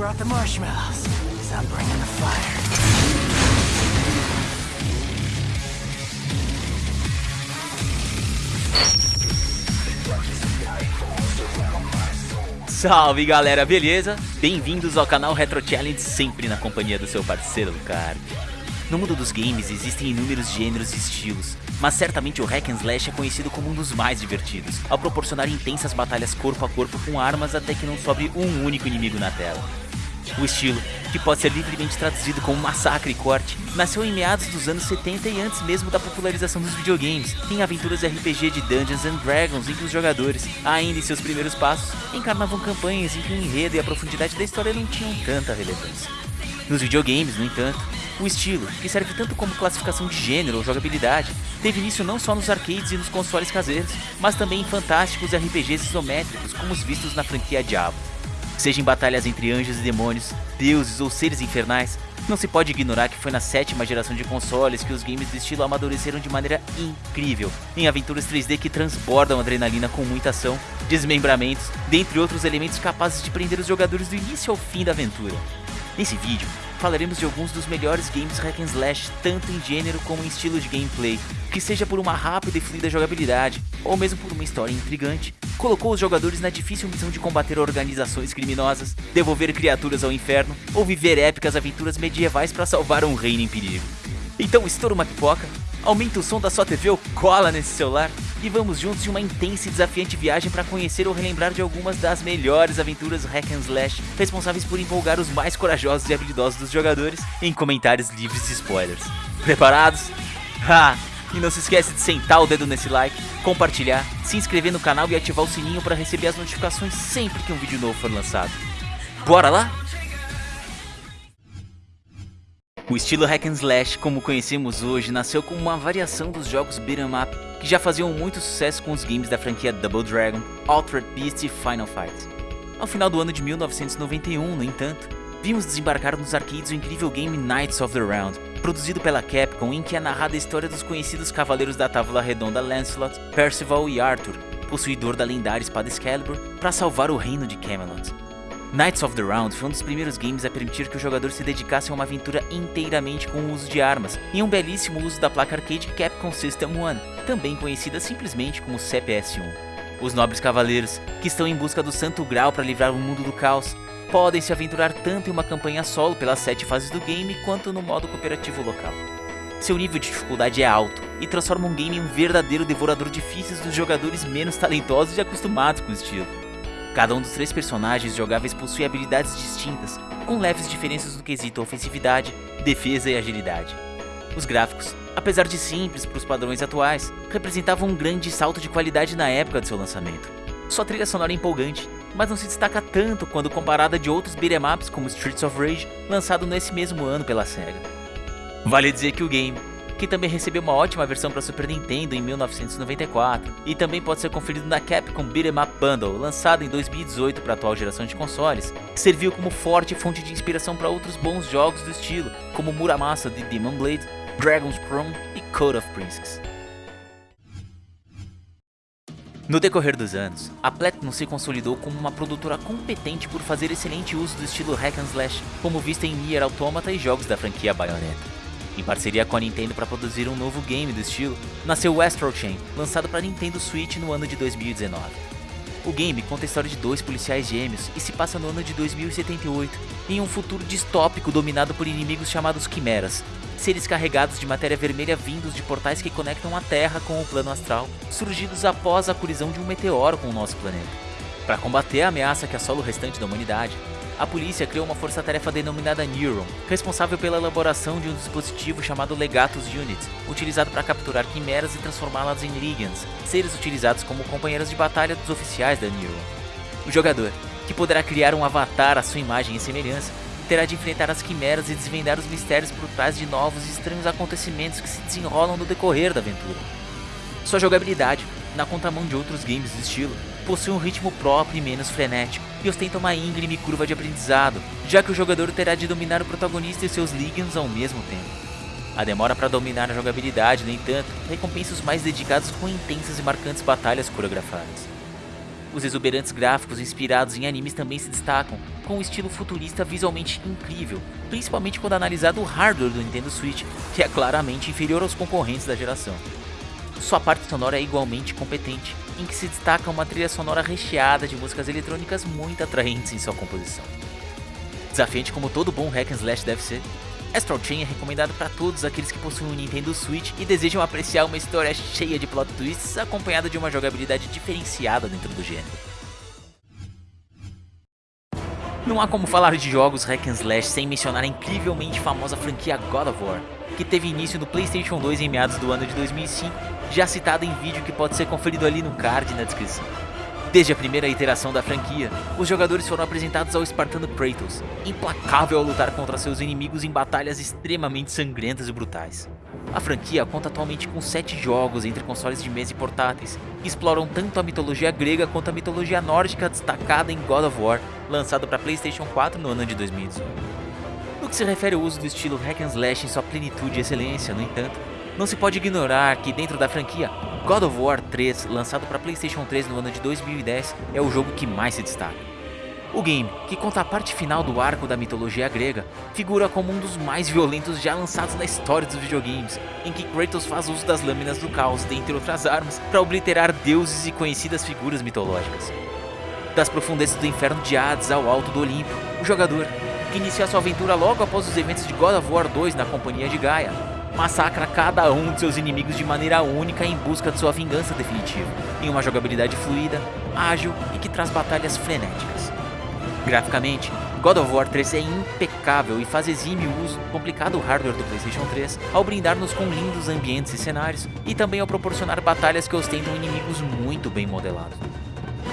brought the marshmallows, cause I'm bringing the fire. Salve galera, beleza? Bem-vindos ao canal Retro Challenge, sempre na companhia do seu parceiro Lucar. No mundo dos games existem inúmeros gêneros e estilos, mas certamente o Hack and Slash é conhecido como um dos mais divertidos, ao proporcionar intensas batalhas corpo a corpo com armas até que não sobre um único inimigo na tela. O estilo, que pode ser livremente traduzido como massacre e corte, nasceu em meados dos anos 70 e antes mesmo da popularização dos videogames. Tem aventuras RPG de Dungeons and Dragons em que os jogadores, ainda em seus primeiros passos, encarnavam campanhas em que o enredo e a profundidade da história não tinham tanta relevância. Nos videogames, no entanto, o estilo, que serve tanto como classificação de gênero ou jogabilidade, teve início não só nos arcades e nos consoles caseiros, mas também em fantásticos RPGs isométricos como os vistos na franquia Diablo. Seja em batalhas entre anjos e demônios, deuses ou seres infernais, não se pode ignorar que foi na sétima geração de consoles que os games do estilo amadureceram de maneira incrível, em aventuras 3D que transbordam adrenalina com muita ação, desmembramentos, dentre outros elementos capazes de prender os jogadores do início ao fim da aventura. Nesse vídeo, falaremos de alguns dos melhores games hack and slash, tanto em gênero como em estilo de gameplay, que seja por uma rápida e fluida jogabilidade, ou mesmo por uma história intrigante, colocou os jogadores na difícil missão de combater organizações criminosas, devolver criaturas ao inferno, ou viver épicas aventuras medievais para salvar um reino em perigo. Então estoura uma pipoca, aumenta o som da sua TV ou cola nesse celular e vamos juntos em uma intensa e desafiante viagem para conhecer ou relembrar de algumas das melhores aventuras hack and slash responsáveis por empolgar os mais corajosos e habilidosos dos jogadores em comentários livres de spoilers. Preparados? Ha! E não se esquece de sentar o dedo nesse like, compartilhar, se inscrever no canal e ativar o sininho para receber as notificações sempre que um vídeo novo for lançado. Bora lá? O estilo hack and slash, como conhecemos hoje, nasceu como uma variação dos jogos beat'em up que já faziam muito sucesso com os games da franquia Double Dragon, Altered Beast e Final Fight. Ao final do ano de 1991, no entanto, vimos desembarcar nos arcades o incrível game Knights of the Round, produzido pela Capcom em que é narrada a história dos conhecidos cavaleiros da Távola Redonda Lancelot, Percival e Arthur, possuidor da lendária espada Excalibur, para salvar o reino de Camelot. Knights of the Round foi um dos primeiros games a permitir que o jogador se dedicasse a uma aventura inteiramente com o uso de armas, e um belíssimo uso da placa arcade Capcom System One, também conhecida simplesmente como CPS-1. Os nobres cavaleiros, que estão em busca do Santo Grau para livrar o mundo do caos, podem se aventurar tanto em uma campanha solo pelas 7 fases do game quanto no modo cooperativo local. Seu nível de dificuldade é alto e transforma um game em um verdadeiro devorador de fichas dos jogadores menos talentosos e acostumados com o estilo. Cada um dos três personagens jogáveis possui habilidades distintas, com leves diferenças no quesito ofensividade, defesa e agilidade. Os gráficos, apesar de simples para os padrões atuais, representavam um grande salto de qualidade na época de seu lançamento. Sua trilha sonora é empolgante, mas não se destaca tanto quando comparada de outros beat'em ups como Streets of Rage, lançado nesse mesmo ano pela SEGA. Vale dizer que o game, que também recebeu uma ótima versão para Super Nintendo em 1994 e também pode ser conferido na Capcom Beat'em Up Bundle, lançado em 2018 para a atual geração de consoles, serviu como forte fonte de inspiração para outros bons jogos do estilo, como Muramasa de Demon Blade, Dragon's Crown e Code of Princess. No decorrer dos anos, a Platinum se consolidou como uma produtora competente por fazer excelente uso do estilo hack and slash, como visto em Nier Automata e jogos da franquia Bayonetta. Em parceria com a Nintendo para produzir um novo game do estilo, nasceu Astral Chain, lançado para Nintendo Switch no ano de 2019. O game conta a história de dois policiais gêmeos e se passa no ano de 2078, em um futuro distópico dominado por inimigos chamados Quimeras, seres carregados de matéria vermelha vindos de portais que conectam a Terra com o plano astral, surgidos após a colisão de um meteoro com o nosso planeta. Para combater a ameaça que assola o restante da humanidade, a polícia criou uma força-tarefa denominada Neuron, responsável pela elaboração de um dispositivo chamado Legatus Unit, utilizado para capturar quimeras e transformá-las em Ligands, seres utilizados como companheiros de batalha dos oficiais da Neuron. O jogador, que poderá criar um avatar à sua imagem e semelhança, terá de enfrentar as quimeras e desvendar os mistérios por trás de novos e estranhos acontecimentos que se desenrolam no decorrer da aventura. Sua jogabilidade, na contramão de outros games do estilo, possui um ritmo próprio e menos frenético, e ostenta uma íngreme curva de aprendizado, já que o jogador terá de dominar o protagonista e seus Ligands ao mesmo tempo. A demora para dominar a jogabilidade, no entanto, recompensa os mais dedicados com intensas e marcantes batalhas coreografadas. Os exuberantes gráficos inspirados em animes também se destacam, com um estilo futurista visualmente incrível, principalmente quando analisado o hardware do Nintendo Switch, que é claramente inferior aos concorrentes da geração. Sua parte sonora é igualmente competente, em que se destaca uma trilha sonora recheada de músicas eletrônicas muito atraentes em sua composição. Desafiante como todo bom hack and slash deve ser, Astral Chain é recomendado para todos aqueles que possuem um Nintendo Switch e desejam apreciar uma história cheia de plot twists acompanhada de uma jogabilidade diferenciada dentro do gênero. Não há como falar de jogos hack and slash sem mencionar a incrivelmente famosa franquia God of War, que teve início no PlayStation 2 em meados do ano de 2005, já citada em vídeo que pode ser conferido ali no card na descrição. Desde a primeira iteração da franquia, os jogadores foram apresentados ao espartano Kratos, implacável ao lutar contra seus inimigos em batalhas extremamente sangrentas e brutais. A franquia conta atualmente com 7 jogos entre consoles de mesa e portáteis, que exploram tanto a mitologia grega quanto a mitologia nórdica destacada em God of War, lançado para Playstation 4 no ano de 2018. No que se refere ao uso do estilo hack and slash em sua plenitude e excelência, no entanto, não se pode ignorar que dentro da franquia, God of War 3, lançado para Playstation 3 no ano de 2010, é o jogo que mais se destaca. O game, que conta a parte final do arco da mitologia grega, figura como um dos mais violentos já lançados na história dos videogames, em que Kratos faz uso das lâminas do caos, dentre outras armas, para obliterar deuses e conhecidas figuras mitológicas. Das profundezas do inferno de Hades ao alto do Olimpo, o jogador, que inicia sua aventura logo após os eventos de God of War 2 na companhia de Gaia, massacra cada um de seus inimigos de maneira única em busca de sua vingança definitiva, em uma jogabilidade fluida, ágil e que traz batalhas frenéticas. Graficamente, God of War 3 é impecável e faz exime o uso do complicado hardware do Playstation 3 ao brindar-nos com lindos ambientes e cenários e também ao proporcionar batalhas que ostentam inimigos muito bem modelados.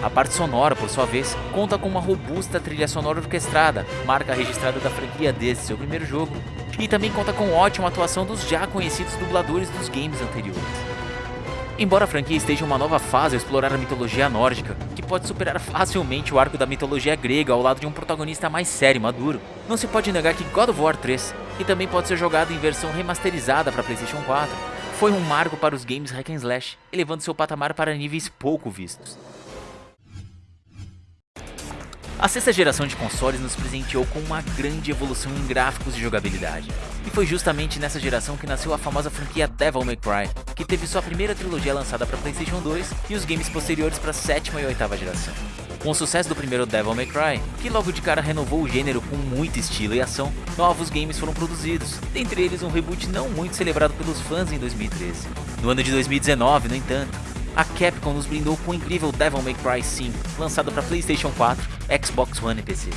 A parte sonora, por sua vez, conta com uma robusta trilha sonora orquestrada, marca registrada da franquia desde seu primeiro jogo, e também conta com ótima atuação dos já conhecidos dubladores dos games anteriores. Embora a franquia esteja em uma nova fase a explorar a mitologia nórdica, que pode superar facilmente o arco da mitologia grega ao lado de um protagonista mais sério e maduro, não se pode negar que God of War 3, que também pode ser jogado em versão remasterizada para PlayStation 4, foi um marco para os games hack and slash, elevando seu patamar para níveis pouco vistos. A sexta geração de consoles nos presenteou com uma grande evolução em gráficos e jogabilidade. E foi justamente nessa geração que nasceu a famosa franquia Devil May Cry, que teve sua primeira trilogia lançada para Playstation 2 e os games posteriores para a sétima e oitava geração. Com o sucesso do primeiro Devil May Cry, que logo de cara renovou o gênero com muito estilo e ação, novos games foram produzidos, dentre eles um reboot não muito celebrado pelos fãs em 2013. No ano de 2019, no entanto, a Capcom nos brindou com o incrível Devil May Cry 5, lançado para PlayStation 4, Xbox One e PC.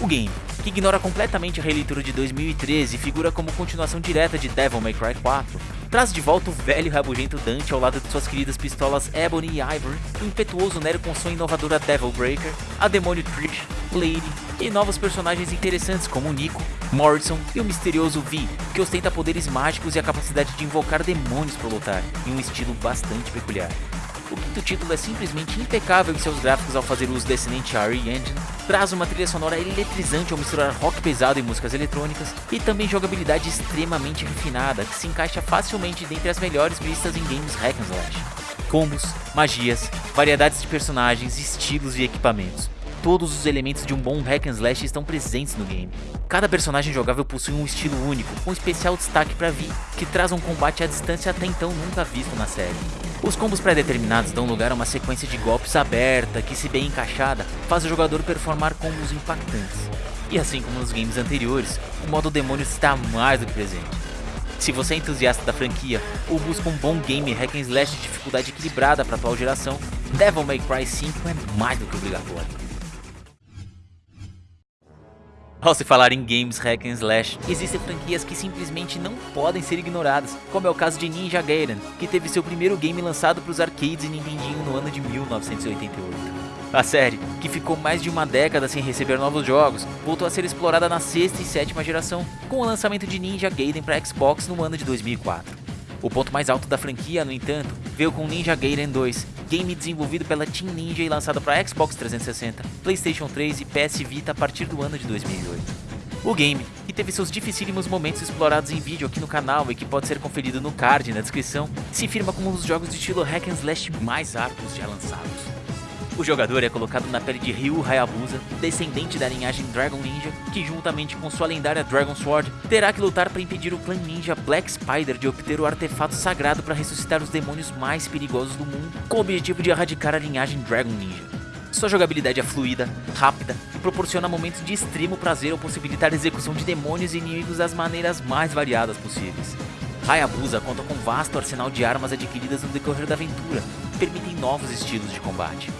O game, que ignora completamente a releitura de 2013 e figura como continuação direta de Devil May Cry 4, traz de volta o velho e rabugento Dante ao lado de suas queridas pistolas Ebony e Ivory, o impetuoso Nero com sua inovadora Devil Breaker, a demônio Trish, Lady e novos personagens interessantes como Nico, Morrison e o misterioso V, que ostenta poderes mágicos e a capacidade de invocar demônios para lutar, em um estilo bastante peculiar. O quinto título é simplesmente impecável em seus gráficos ao fazer uso da excelente RE Engine, traz uma trilha sonora eletrizante ao misturar rock pesado e músicas eletrônicas, e também jogabilidade extremamente refinada, que se encaixa facilmente dentre as melhores vistas em games hack and slash. Combos, magias, variedades de personagens, estilos e equipamentos todos os elementos de um bom hack and slash estão presentes no game. Cada personagem jogável possui um estilo único, com especial destaque para Vi, que traz um combate à distância até então nunca visto na série. Os combos pré-determinados dão lugar a uma sequência de golpes aberta que, se bem encaixada, faz o jogador performar combos impactantes. E assim como nos games anteriores, o modo demônio está mais do que presente. Se você é entusiasta da franquia ou busca um bom game hack and slash de dificuldade equilibrada para a atual geração, Devil May Cry 5 é mais do que obrigatório. Ao se falar em games hack and slash, existem franquias que simplesmente não podem ser ignoradas, como é o caso de Ninja Gaiden, que teve seu primeiro game lançado para os arcades e Nintendinho no ano de 1988. A série, que ficou mais de uma década sem receber novos jogos, voltou a ser explorada na sexta e sétima geração, com o lançamento de Ninja Gaiden para Xbox no ano de 2004. O ponto mais alto da franquia, no entanto, veio com Ninja Gaiden 2, game desenvolvido pela Team Ninja e lançado para Xbox 360, PlayStation 3 e PS Vita a partir do ano de 2008. O game, que teve seus dificílimos momentos explorados em vídeo aqui no canal e que pode ser conferido no card na descrição, se firma como um dos jogos de estilo hack and slash mais árduos já lançados. O jogador é colocado na pele de Ryu Hayabusa, descendente da linhagem Dragon Ninja, que juntamente com sua lendária Dragon Sword, terá que lutar para impedir o clã ninja Black Spider de obter o artefato sagrado para ressuscitar os demônios mais perigosos do mundo, com o objetivo de erradicar a linhagem Dragon Ninja. Sua jogabilidade é fluida, rápida e proporciona momentos de extremo prazer ao possibilitar a execução de demônios e inimigos das maneiras mais variadas possíveis. Hayabusa conta com um vasto arsenal de armas adquiridas no decorrer da aventura, que permitem novos estilos de combate.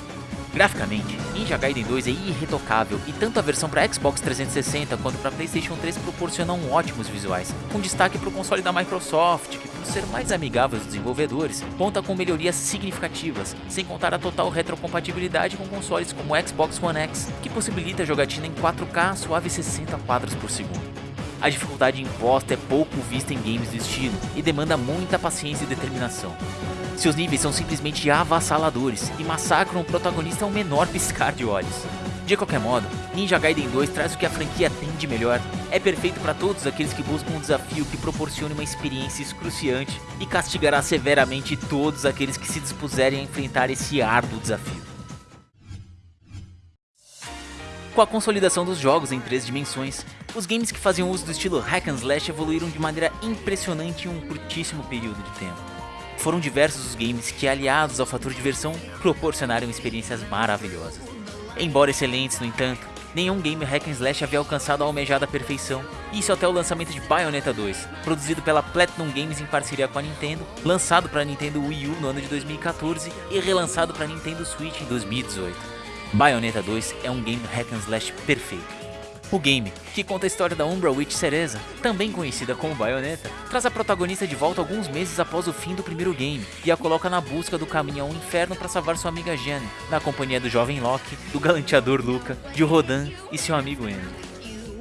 Graficamente, Ninja Gaiden 2 é irretocável e tanto a versão para Xbox 360 quanto para PlayStation 3 proporcionam ótimos visuais, com destaque para o console da Microsoft, que por ser mais amigável aos desenvolvedores, conta com melhorias significativas, sem contar a total retrocompatibilidade com consoles como o Xbox One X, que possibilita a jogatina em 4K a suave 60 quadros por segundo. A dificuldade imposta é pouco vista em games do estilo e demanda muita paciência e determinação. Seus níveis são simplesmente avassaladores e massacram o protagonista ao menor piscar de olhos. De qualquer modo, Ninja Gaiden 2 traz o que a franquia tem de melhor. É perfeito para todos aqueles que buscam um desafio que proporcione uma experiência excruciante e castigará severamente todos aqueles que se dispuserem a enfrentar esse árduo desafio. Com a consolidação dos jogos em três dimensões, os games que faziam uso do estilo hack and slash evoluíram de maneira impressionante em um curtíssimo período de tempo. Foram diversos os games que, aliados ao fator diversão, proporcionaram experiências maravilhosas. Embora excelentes, no entanto, nenhum game hack and slash havia alcançado a almejada perfeição, isso até o lançamento de Bayonetta 2, produzido pela Platinum Games em parceria com a Nintendo, lançado para a Nintendo Wii U no ano de 2014 e relançado para a Nintendo Switch em 2018. Bayonetta 2 é um game hack and slash perfeito. O game, que conta a história da Umbra Witch Cereza, também conhecida como Bayonetta, traz a protagonista de volta alguns meses após o fim do primeiro game e a coloca na busca do caminho ao inferno para salvar sua amiga Jeanne, na companhia do jovem Loki, do galanteador Luca, de Rodan e seu amigo Eno.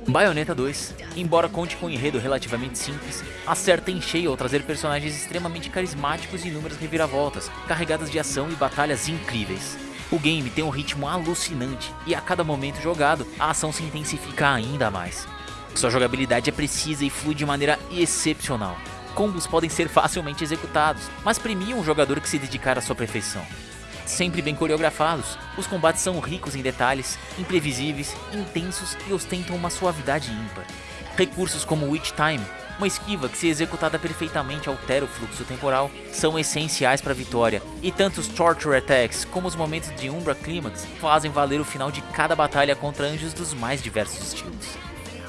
Bayonetta 2, embora conte com um enredo relativamente simples, acerta em cheio ao trazer personagens extremamente carismáticos e inúmeras reviravoltas, carregadas de ação e batalhas incríveis. O game tem um ritmo alucinante e a cada momento jogado, a ação se intensifica ainda mais. Sua jogabilidade é precisa e flui de maneira excepcional. Combos podem ser facilmente executados, mas premiam um jogador que se dedicar à sua perfeição. Sempre bem coreografados, os combates são ricos em detalhes, imprevisíveis, intensos e ostentam uma suavidade ímpar. Recursos como Witch Time uma esquiva que, se executada perfeitamente, altera o fluxo temporal, são essenciais para a vitória, e tanto os Torture Attacks como os momentos de Umbra Climax fazem valer o final de cada batalha contra anjos dos mais diversos estilos.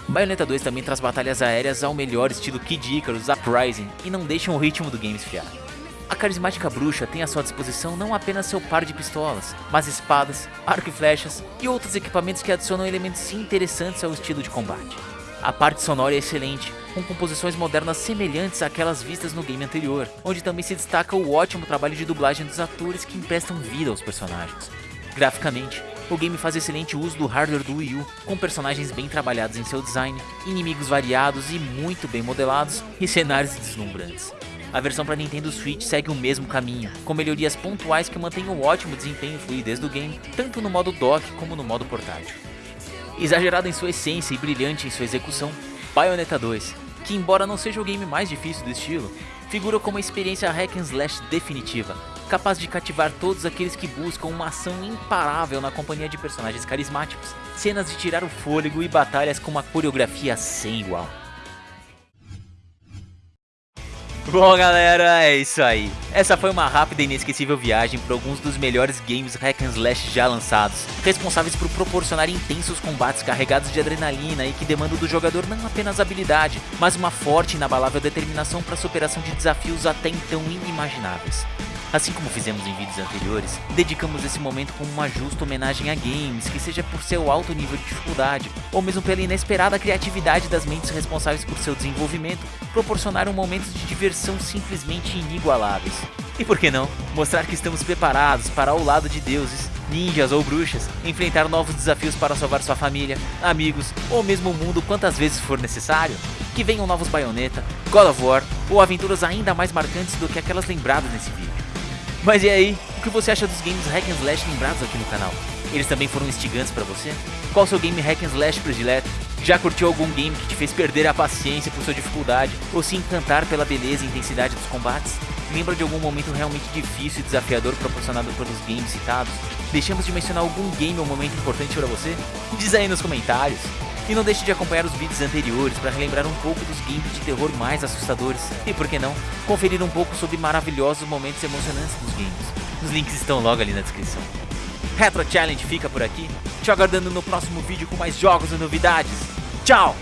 Bayonetta 2 também traz batalhas aéreas ao melhor estilo Kid Icarus Uprising e não deixam o ritmo do game esfriar. A carismática bruxa tem à sua disposição não apenas seu par de pistolas, mas espadas, arco e flechas e outros equipamentos que adicionam elementos interessantes ao estilo de combate. A parte sonora é excelente, com composições modernas semelhantes àquelas vistas no game anterior, onde também se destaca o ótimo trabalho de dublagem dos atores que emprestam vida aos personagens. Graficamente, o game faz excelente uso do hardware do Wii U, com personagens bem trabalhados em seu design, inimigos variados e muito bem modelados, e cenários deslumbrantes. A versão para Nintendo Switch segue o mesmo caminho, com melhorias pontuais que mantêm o ótimo desempenho e fluidez do game, tanto no modo dock como no modo portátil. Exagerado em sua essência e brilhante em sua execução, Bayonetta 2, que embora não seja o game mais difícil do estilo, figura como uma experiência hack and slash definitiva, capaz de cativar todos aqueles que buscam uma ação imparável na companhia de personagens carismáticos, cenas de tirar o fôlego e batalhas com uma coreografia sem igual. Bom galera, é isso aí. Essa foi uma rápida e inesquecível viagem por alguns dos melhores games hack and slash já lançados, responsáveis por proporcionar intensos combates carregados de adrenalina e que demandam do jogador não apenas habilidade, mas uma forte e inabalável determinação para a superação de desafios até então inimagináveis. Assim como fizemos em vídeos anteriores, dedicamos esse momento como uma justa homenagem a games, que seja por seu alto nível de dificuldade, ou mesmo pela inesperada criatividade das mentes responsáveis por seu desenvolvimento, proporcionaram momentos de diversão simplesmente inigualáveis. E por que não, mostrar que estamos preparados para ao lado de deuses, ninjas ou bruxas, enfrentar novos desafios para salvar sua família, amigos ou mesmo o mundo quantas vezes for necessário? Que venham novos Bayonetta, God of War ou aventuras ainda mais marcantes do que aquelas lembradas nesse vídeo. Mas e aí, o que você acha dos games hack and slash lembrados aqui no canal? Eles também foram instigantes para você? Qual seu game hack and slash predileto? Já curtiu algum game que te fez perder a paciência por sua dificuldade ou se encantar pela beleza e intensidade dos combates? Lembra de algum momento realmente difícil e desafiador proporcionado pelos games citados? Deixamos de mencionar algum game ou momento importante para você? Diz aí nos comentários. E não deixe de acompanhar os vídeos anteriores para relembrar um pouco dos games de terror mais assustadores e, por que não, conferir um pouco sobre maravilhosos momentos emocionantes dos games. Os links estão logo ali na descrição. Retro Challenge fica por aqui, te aguardando no próximo vídeo com mais jogos e novidades. Tchau!